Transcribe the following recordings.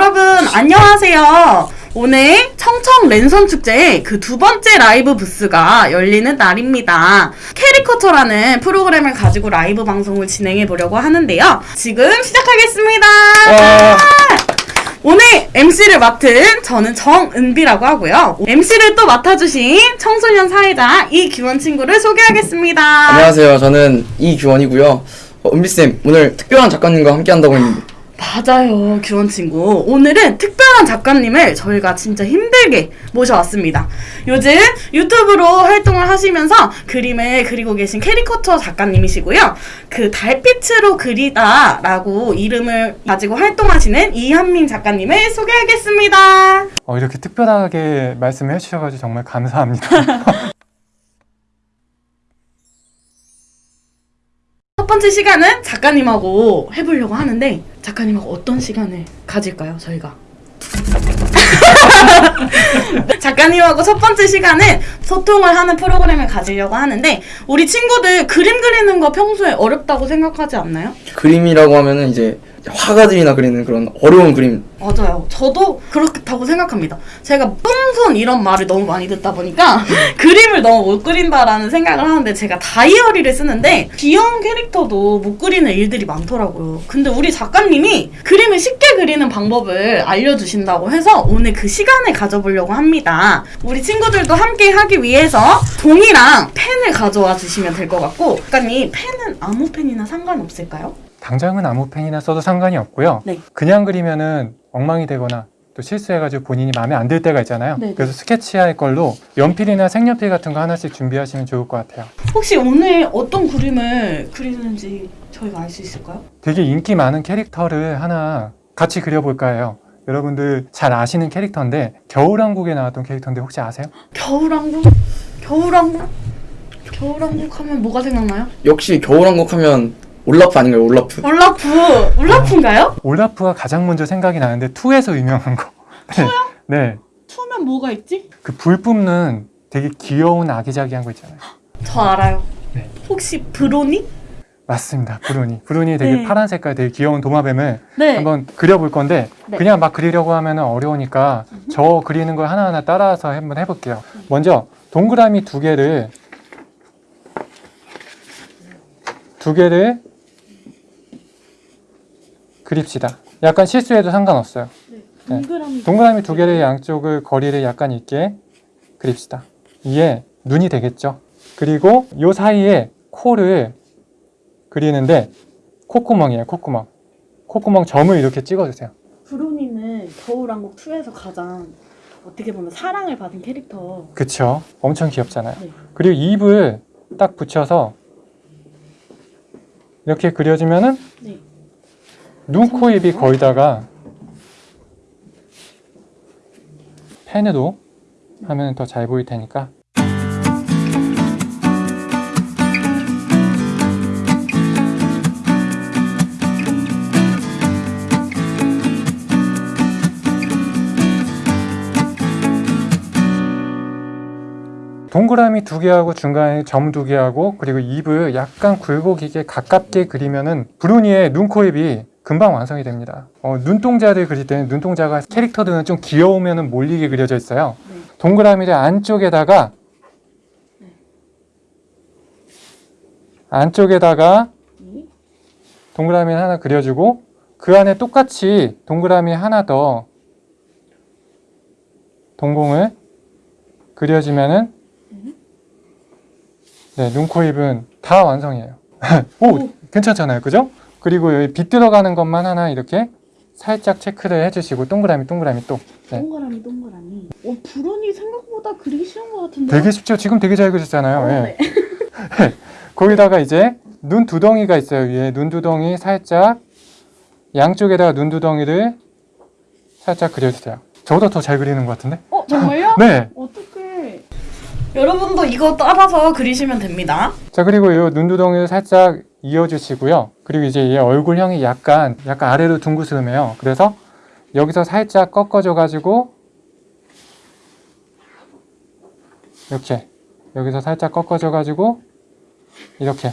여러분 안녕하세요. 오늘 청청 랜선 축제의 그 두 번째 라이브 부스가 열리는 날입니다. 캐리커처라는 프로그램을 가지고 라이브 방송을 진행해 보려고 하는데요. 지금 시작하겠습니다. 와. 오늘 MC를 맡은 저는 정은비라고 하고요. MC를 또 맡아주신 청소년 사회자 이규원 친구를 소개하겠습니다. 안녕하세요. 저는 이규원이고요. 어, 은비쌤, 오늘 특별한 작가님과 함께 한다고 했는데. 맞아요, 규원 친구. 오늘은 특별한 작가님을 저희가 진짜 힘들게 모셔왔습니다. 요즘 유튜브로 활동을 하시면서 그림을 그리고 계신 캐리커처 작가님이시고요. 그 달빛으로 그리다 라고 이름을 가지고 활동하시는 이한민 작가님을 소개하겠습니다. 어, 이렇게 특별하게 말씀해 주셔가지고 정말 감사합니다. 번째 시간은 작가님하고 해보려고 하는데 작가님하고 어떤 시간을 가질까요, 저희가? 작가님하고 첫 번째 시간은 소통을 하는 프로그램을 가지려고 하는데 우리 친구들 그림 그리는 거 평소에 어렵다고 생각하지 않나요? 그림이라고 하면은 이제 화가들이나 그리는 그런 어려운 그림. 맞아요. 저도 그렇다고 생각합니다. 제가 뿡손 이런 말을 너무 많이 듣다 보니까 그림을 너무 못 그린다라는 생각을 하는데 제가 다이어리를 쓰는데 귀여운 캐릭터도 못 그리는 일들이 많더라고요. 근데 우리 작가님이 그림을 쉽게 그리는 방법을 알려주신다고 해서 오늘 그 시간을 가져보려고 합니다. 우리 친구들도 함께 하기 위해서 종이랑 펜을 가져와 주시면 될 것 같고 작가님 펜은 아무 펜이나 상관없을까요? 당장은 아무 펜이나 써도 상관이 없고요. 네. 그냥 그리면은 엉망이 되거나 또 실수해가지고 본인이 마음에 안 들 때가 있잖아요. 네네. 그래서 스케치할 걸로 연필이나 색연필 같은 거 하나씩 준비하시면 좋을 것 같아요. 혹시 오늘 어떤 그림을 그리는지 저희가 알 수 있을까요? 되게 인기 많은 캐릭터를 하나 같이 그려볼까 해요. 여러분들 잘 아시는 캐릭터인데 겨울왕국에 나왔던 캐릭터인데 혹시 아세요? 겨울왕국? 겨울왕국? 겨울왕국 하면 뭐가 생각나요? 역시 겨울왕국 하면 올라프 아닌가요? 올라프. 올라프! 올라프인가요? 올라프가 가장 먼저 생각이 나는데 2에서 유명한 거. 네. 네. 투면 뭐가 있지? 그 불 뿜는 되게 귀여운 아기자기한 거 있잖아요. 저 알아요. 네. 혹시 브로니? 맞습니다. 브루니. 브루니 되게 네. 파란 색깔 되게 귀여운 도마뱀을 네. 한번 그려볼 건데 네. 그냥 막 그리려고 하면 어려우니까 저 그리는 걸 하나하나 따라서 한번 해볼게요. 먼저 동그라미 두 개를 두 개를 그립시다. 약간 실수해도 상관없어요. 네. 동그라미. 동그라미 두 개를 양쪽을 거리를 약간 있게 그립시다. 이게 눈이 되겠죠. 그리고 요 사이에 코를 그리는데 콧구멍이에요. 콧구멍. 콧구멍 점을 이렇게 찍어주세요. 브로니는 겨울왕국 2에서 가장 어떻게 보면 사랑을 받은 캐릭터. 그쵸? 엄청 귀엽잖아요. 네. 그리고 입을 딱 붙여서 이렇게 그려주면은 네. 눈, 코, 입이 거의 다가 펜으로 하면 더 잘 보일 테니까. 동그라미 두 개하고 중간에 점 두 개하고 그리고 입을 약간 굴곡이게 가깝게 그리면은 브루니의 눈, 코, 입이 금방 완성이 됩니다. 어, 눈동자를 그릴 때는 눈동자가 캐릭터들은 좀 귀여우면 몰리게 그려져 있어요. 네. 동그라미를 안쪽에다가 안쪽에다가 네. 동그라미 하나 그려주고 그 안에 똑같이 동그라미 하나 더 동공을 그려주면은 네, 눈, 코, 입은 다 완성이에요. 오, 오. 괜찮잖아요. 그죠? 그리고 여기 빛 들어가는 것만 하나 이렇게 살짝 체크를 해주시고 동그라미, 동그라미 또. 네. 동그라미, 동그라미. 어, 브로니 생각보다 그리기 쉬운 것 같은데. 되게 쉽죠? 지금 되게 잘 그렸잖아요. 어, 예. 네. 거기다가 이제 눈 두덩이가 있어요. 위에 눈 두덩이 살짝 양쪽에다가 눈 두덩이를 살짝 그려주세요. 저보다 더 잘 그리는 것 같은데? 어, 정말요? 네. 어떡해. 여러분도 이거 따라서 그리시면 됩니다. 자 그리고 이 눈두덩이를 살짝 이어주시고요. 그리고 이제 얘 얼굴형이 약간 약간 아래로 둥그스름해요. 그래서 여기서 살짝 꺾어줘 가지고 이렇게 여기서 살짝 꺾어줘 가지고 이렇게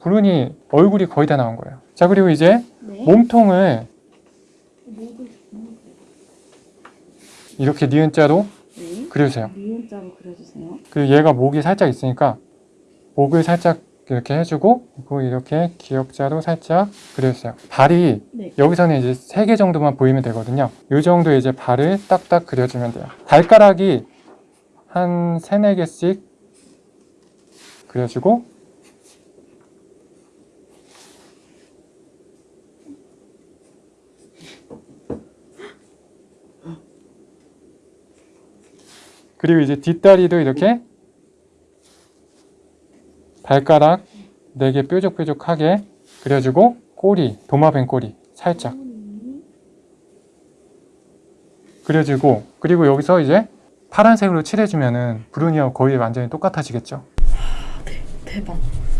브룬이 얼굴이 거의 다 나온 거예요. 자 그리고 이제 네. 몸통을 이렇게 니은자로 네. 그려주세요. 니은자로 그려주세요. 그리고 얘가 목이 살짝 있으니까 목을 살짝 이렇게 해주고 그리고 이렇게 기역자로 살짝 그려주세요. 발이 네. 여기서는 이제 세 개 정도만 보이면 되거든요. 이 정도 이제 발을 딱딱 그려주면 돼요. 발가락이 한 세네 개씩 그려주고 그리고 이제 뒷다리도 이렇게 발가락 4개 뾰족뾰족하게 그려주고 꼬리, 도마뱀 꼬리 살짝 그려주고 그리고 여기서 이제 파란색으로 칠해주면은 브루니하고 거의 완전히 똑같아지겠죠 대박.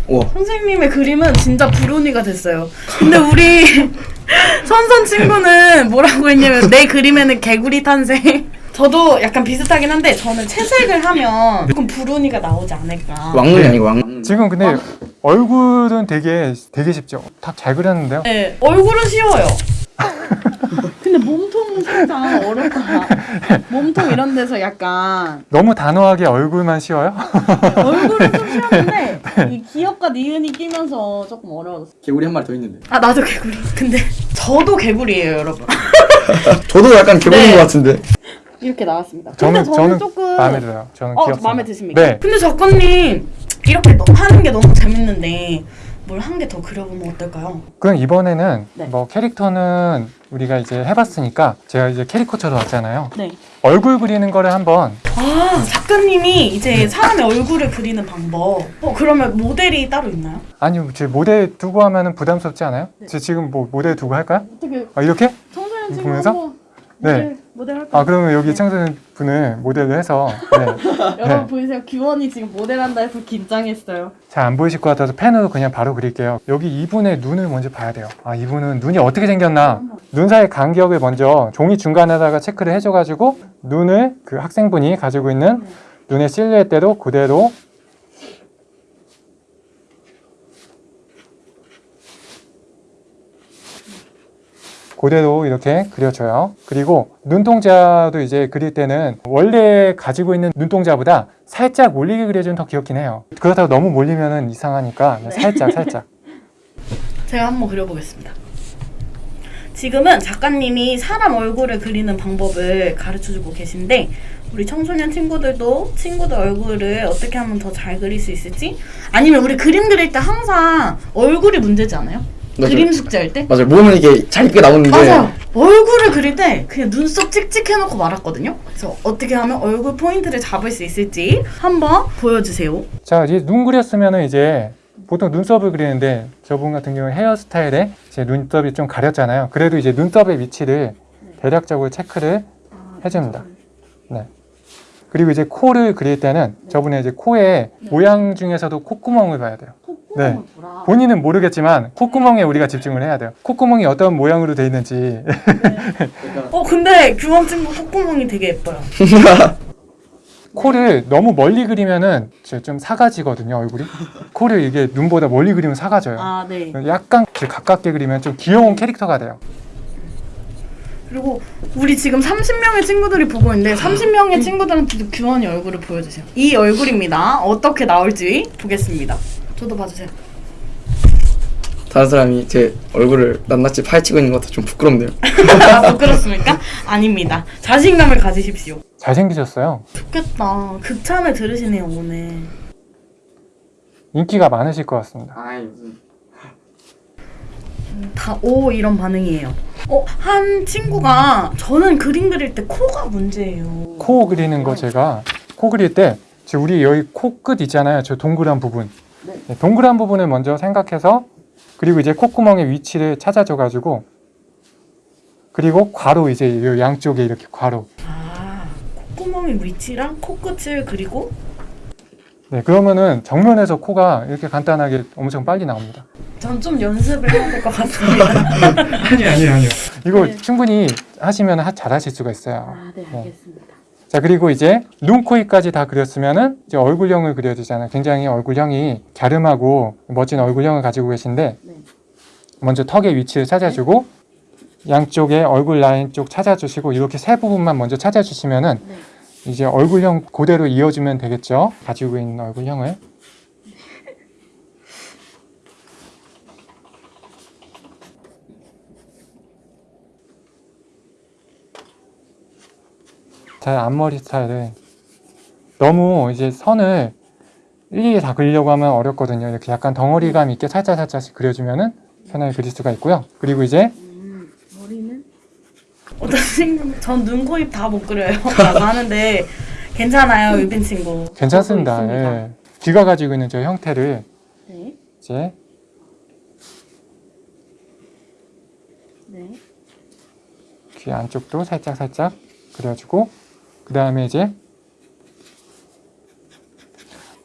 우와. 선생님의 그림은 진짜 브로니가 됐어요. 근데 우리 선선 친구는 뭐라고 했냐면 내 그림에는 개구리 탄생. 저도 약간 비슷하긴 한데 저는 채색을 하면 조금 브로니가 나오지 않을까. 왕눈이 아니고 왕눈. 지금 근데 얼굴은 되게 되게 쉽죠 다 잘 그렸는데요 네, 얼굴은 쉬워요. 근데 몸통은 살짝 어렵다. 몸통 이런 데서 약간 너무 단호하게 얼굴만 쉬워요? 얼굴은 좀 쉬웠는데 이 기억과 니은이 끼면서 조금 어려웠어. 개구리 한 마리 더 있는데. 아 나도 개구리. 근데 저도 개구리예요, 여러분. 저도 약간 개구리인 네. 것 같은데. 이렇게 나왔습니다. 저는 근데 저는, 저는 조금 마음에 들어요 저는 어 귀엽습니다 마음에 드십니까? 네 근데 작가님 이렇게 너- 하는 게 너무 재밌는데 뭘 한 개 더 그려보면 어떨까요? 그럼 이번에는 네. 뭐 캐릭터는 우리가 이제 해봤으니까 제가 이제 캐리커처로 왔잖아요 네. 얼굴 그리는 거를 한번 아 작가님이 이제 사람의 얼굴을 그리는 방법. 어 그러면 모델이 따로 있나요? 아니 제 모델 두고 하면은 부담스럽지 않아요? 네. 제 지금 뭐 모델 두고 할까요? 어떻게 아 이렇게? 청소년 친구 보면서? 네. 모델 할까요? 아 그러면 여기 청소년 분을 모델로 해서 네. 여러분 네. 보이세요? 규원이 지금 모델한다 해서 긴장했어요. 잘 안 보이실 것 같아서 펜으로 그냥 바로 그릴게요 여기 이분의 눈을 먼저 봐야 돼요 아 이분은 눈이 어떻게 생겼나 눈 사이 간격을 먼저 종이 중간에다가 체크를 해줘가지고 눈을 그 학생분이 가지고 있는 눈의 실루엣대로 그대로 그대로 이렇게 그려줘요. 그리고 눈동자도 이제 그릴 때는 원래 가지고 있는 눈동자보다 살짝 몰리게 그려주면 더 귀엽긴 해요. 그렇다고 너무 몰리면 이상하니까 살짝 살짝. 제가 한번 그려보겠습니다. 지금은 작가님이 사람 얼굴을 그리는 방법을 가르쳐주고 계신데 우리 청소년 친구들도 친구들 얼굴을 어떻게 하면 더 잘 그릴 수 있을지 아니면 우리 그림 그릴 때 항상 얼굴이 문제지 않아요? 맞아요. 그림 숙제할 때? 맞아요. 몸은 이게 잘 이쁘게 나오는데. 맞아요. 얼굴을 그릴 때 그냥 눈썹 찍찍해놓고 말았거든요. 그래서 어떻게 하면 얼굴 포인트를 잡을 수 있을지 한번 보여주세요. 자 이제 눈 그렸으면은 이제 보통 눈썹을 그리는데 저분 같은 경우는 헤어스타일에 제 눈썹이 좀 가렸잖아요. 그래도 이제 눈썹의 위치를 대략적으로 체크를 해줍니다. 네. 그리고 이제 코를 그릴 때는 저분의 이제 코의 모양 중에서도 콧구멍을 봐야 돼요. 네. 보라. 본인은 모르겠지만 콧구멍에 우리가 집중을 해야 돼요. 콧구멍이 어떤 모양으로 돼 있는지 어 근데 규원 친구 콧구멍이 되게 예뻐요. 코를 너무 멀리 그리면은 좀 사가지거든요 얼굴이. 코를 이게 눈보다 멀리 그리면 사가져요. 아 네. 약간 가깝게 그리면 좀 귀여운 캐릭터가 돼요. 그리고 우리 지금 30명의 친구들이 보고 있는데 30명의 친구들한테도 규원이 얼굴을 보여주세요. 이 얼굴입니다. 어떻게 나올지 보겠습니다. 저도 봐주세요. 다른 사람이 제 얼굴을 낱낱이 파헤치고 있는 것 같아 좀 부끄럽네요. 아, 부끄럽습니까? 아닙니다. 자신감을 가지십시오. 잘생기셨어요. 좋겠다. 극찬을 들으시네요 오늘. 인기가 많으실 것 같습니다. 아이 무슨. 다오 이런 반응이에요. 어, 한 친구가 저는 그림 그릴 때 코가 문제예요. 코 그리는 거 제가 코 그릴 때 우리 여기 코 끝 있잖아요. 저 동그란 부분. 네. 네, 동그란 부분을 먼저 생각해서 그리고 이제 콧구멍의 위치를 찾아줘 가지고 그리고 괄호 이제 요 양쪽에 이렇게 괄호. 아, 콧구멍의 위치랑 코끝을 그리고 네, 그러면은 정면에서 코가 이렇게 간단하게 엄청 빨리 나옵니다. 전 좀 연습을 해야 될 것 같습니다. 아니 아니 아니요. 이거 네. 충분히 하시면 하- 잘하실 수가 있어요. 아, 네, 알겠습니다. 자 그리고 이제 눈, 코, 입까지 다 그렸으면은 이제 얼굴형을 그려야 되잖아요. 굉장히 얼굴형이 갸름하고 멋진 얼굴형을 가지고 계신데 네. 먼저 턱의 위치를 찾아주고 양쪽에 얼굴 라인 쪽 찾아주시고 이렇게 세 부분만 먼저 찾아주시면은 네. 이제 얼굴형 그대로 이어주면 되겠죠. 가지고 있는 얼굴형을. 제 앞머리 스타일을 너무 이제 선을 일일이 다 그리려고 하면 어렵거든요. 이렇게 약간 덩어리감 있게 살짝 살짝씩 그려주면은 편하게 그릴 수가 있고요. 그리고 이제 머리는 어떤 친구 전 눈, 코, 입 다 못 그려요 라고 하는데 괜찮아요 유빈 친구 괜찮습니다. 예. 귀가 가지고 있는 저 형태를 네. 이제 네. 귀 안쪽도 살짝 살짝 그려주고 그 다음에 이제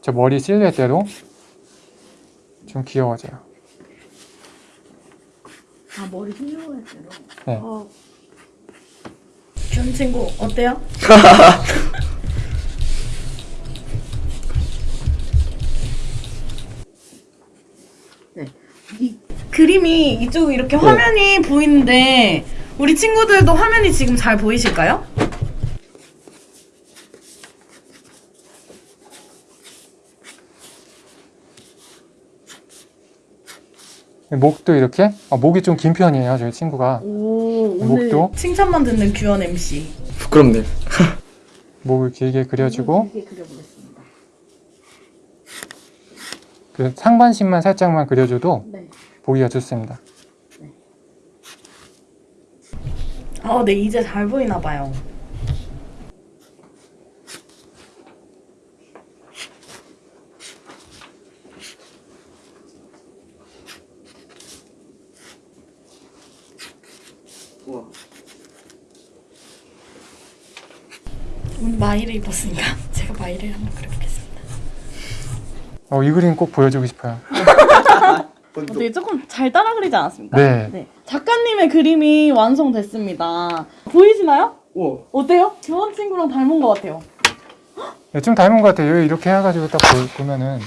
저 머리 실루엣대로 좀 귀여워져요. 아 머리 휘어야 대로 네. 어. 친구 어때요? 네. 이 그림이 이쪽 이렇게 화면이 보이는데 우리 친구들도 화면이 지금 잘 보이실까요? 목도 이렇게 어, 목이 좀 긴 편이에요. 저희 친구가 오 목도? 칭찬만 듣는 규현 MC 부끄럽네. 목을 길게 그려주고 길게 그려보겠습니다. 그 상반신만 살짝만 그려줘도 네. 보기가 좋습니다. 아, 네 이제 잘 보이나 봐요. 오늘 입었으니까 제가 마이를 한번 그려보겠습니다. 어, 이 그림 꼭 보여주고 싶어요. 어떻게 조금 잘 따라 그리지 않았습니까? 네. 작가님의 그림이 완성됐습니다. 보이시나요? 우와. 어때요? 교원 친구랑 닮은 것 같아요. 네, 좀 닮은 것 같아요. 이렇게 해가지고 딱 보, 면은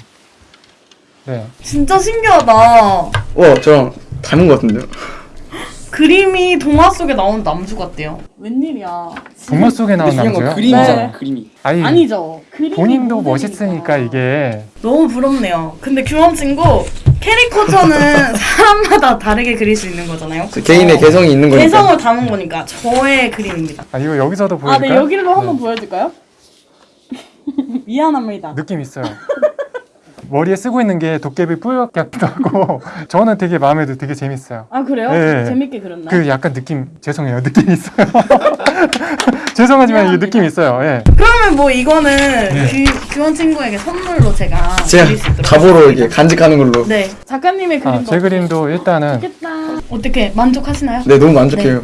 네. 진짜 신기하다. 와, 저랑 닮은 것 같은데요? 그림이 동화 속에 나오는 남주 같대요. 웬일이야. 동화 속에 나온 남자요? 그림이잖아, 네. 그림이. 아니, 아니죠. 그림이 본인도. 멋있으니까 이게 너무 부럽네요. 근데 규원 친구 캐리커처는 사람마다 다르게 그릴 수 있는 거잖아요. 저 개인의 개성이 있는 거니까. 개성을 담은 거니까 저의 그림입니다. 아 이거 여기서도 아, 보여줄까요? 네 여기로 한번 네. 보여줄까요? 미안합니다. 느낌 있어요. 머리에 쓰고 있는 게 도깨비 뿔 같기도 하고 저는 되게 마음에 들고 되게 재밌어요. 아 그래요? 네. 재밌게 그렸나요? 그 약간 느낌 죄송해요 느낌 있어요. 죄송하지만 미안합니다. 느낌 있어요. 예. 그러면 뭐 이거는 규, 규원 친구에게 선물로 제가 제가 드릴 수 있도록 답으로. 이게 간직하는 걸로. 네 작가님의 그림도 아, 제 그림도 일단은 좋겠다. 어떻게 만족하시나요? 네, 너무 만족해요.